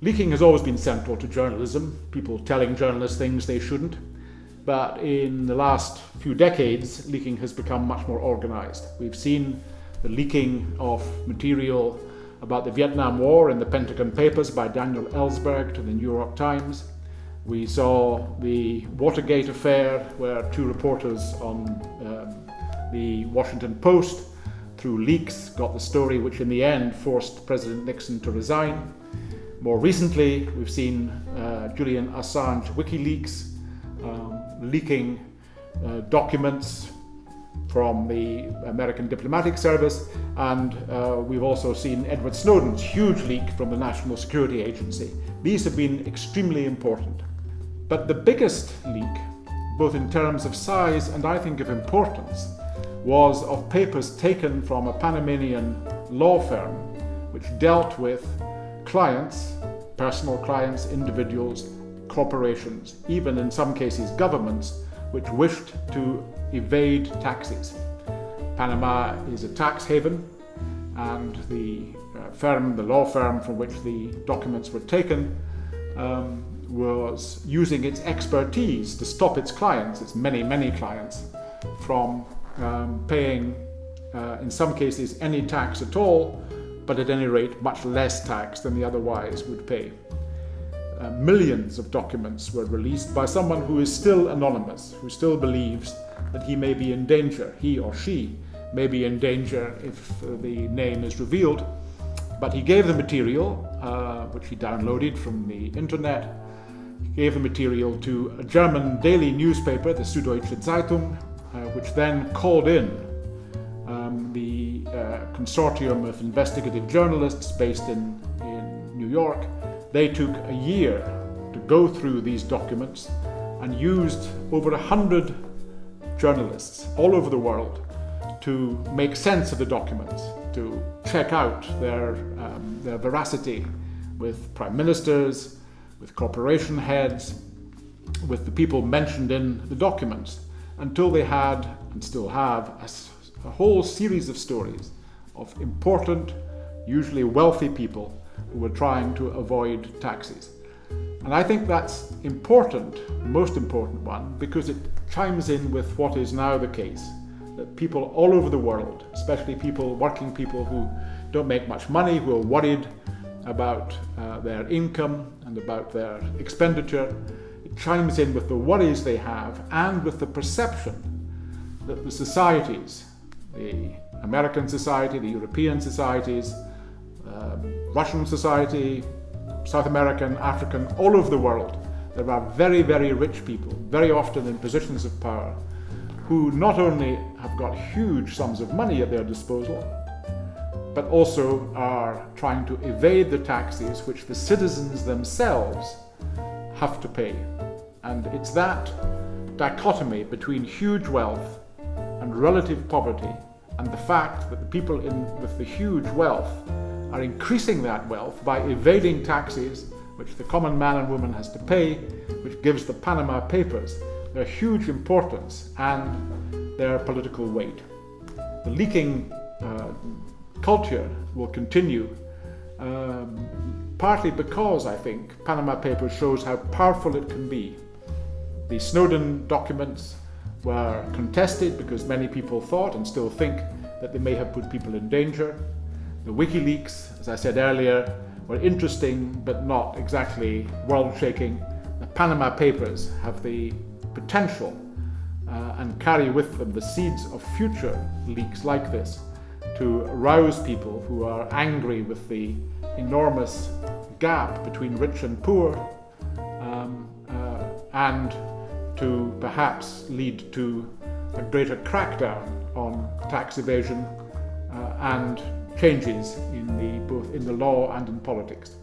Leaking has always been central to journalism, people telling journalists things they shouldn't. But in the last few decades, leaking has become much more organized. We've seen the leaking of material about the Vietnam War in the Pentagon Papers by Daniel Ellsberg to the New York Times. We saw the Watergate affair where two reporters on um, the Washington Post through leaks got the story which in the end forced President Nixon to resign. More recently, we've seen uh, Julian Assange WikiLeaks um, leaking uh, documents from the American Diplomatic Service, and uh, we've also seen Edward Snowden's huge leak from the National Security Agency. These have been extremely important. But the biggest leak, both in terms of size and I think of importance, was of papers taken from a Panamanian law firm which dealt with clients, personal clients, individuals, corporations, even in some cases governments, which wished to evade taxes. Panama is a tax haven and the uh, firm, the law firm from which the documents were taken, um, was using its expertise to stop its clients, its many, many clients, from um, paying, uh, in some cases, any tax at all, but at any rate much less tax than they otherwise would pay. Uh, millions of documents were released by someone who is still anonymous, who still believes that he may be in danger, he or she may be in danger if uh, the name is revealed. But he gave the material, uh, which he downloaded from the internet, he gave the material to a German daily newspaper, the Süddeutsche Zeitung, uh, which then called in um, the uh, consortium of investigative journalists based in, in New York. They took a year to go through these documents and used over a hundred journalists all over the world to make sense of the documents, to check out their, um, their veracity with prime ministers, with corporation heads, with the people mentioned in the documents, until they had, and still have, a a whole series of stories of important, usually wealthy people who were trying to avoid taxes. And I think that's important, the most important one, because it chimes in with what is now the case. That people all over the world, especially people, working people who don't make much money, who are worried about uh, their income and about their expenditure, it chimes in with the worries they have and with the perception that the societies the American society, the European societies, um, Russian society, South American, African, all over the world. There are very, very rich people, very often in positions of power, who not only have got huge sums of money at their disposal, but also are trying to evade the taxes which the citizens themselves have to pay. And it's that dichotomy between huge wealth and relative poverty and the fact that the people in, with the huge wealth are increasing that wealth by evading taxes which the common man and woman has to pay, which gives the Panama Papers their huge importance and their political weight. The leaking uh, culture will continue, um, partly because I think Panama Papers shows how powerful it can be. The Snowden documents were contested because many people thought and still think that they may have put people in danger. The WikiLeaks, as I said earlier, were interesting but not exactly world-shaking. The Panama Papers have the potential uh, and carry with them the seeds of future leaks like this to rouse people who are angry with the enormous gap between rich and poor um, uh, and to perhaps lead to a greater crackdown on tax evasion uh, and changes in the, both in the law and in politics.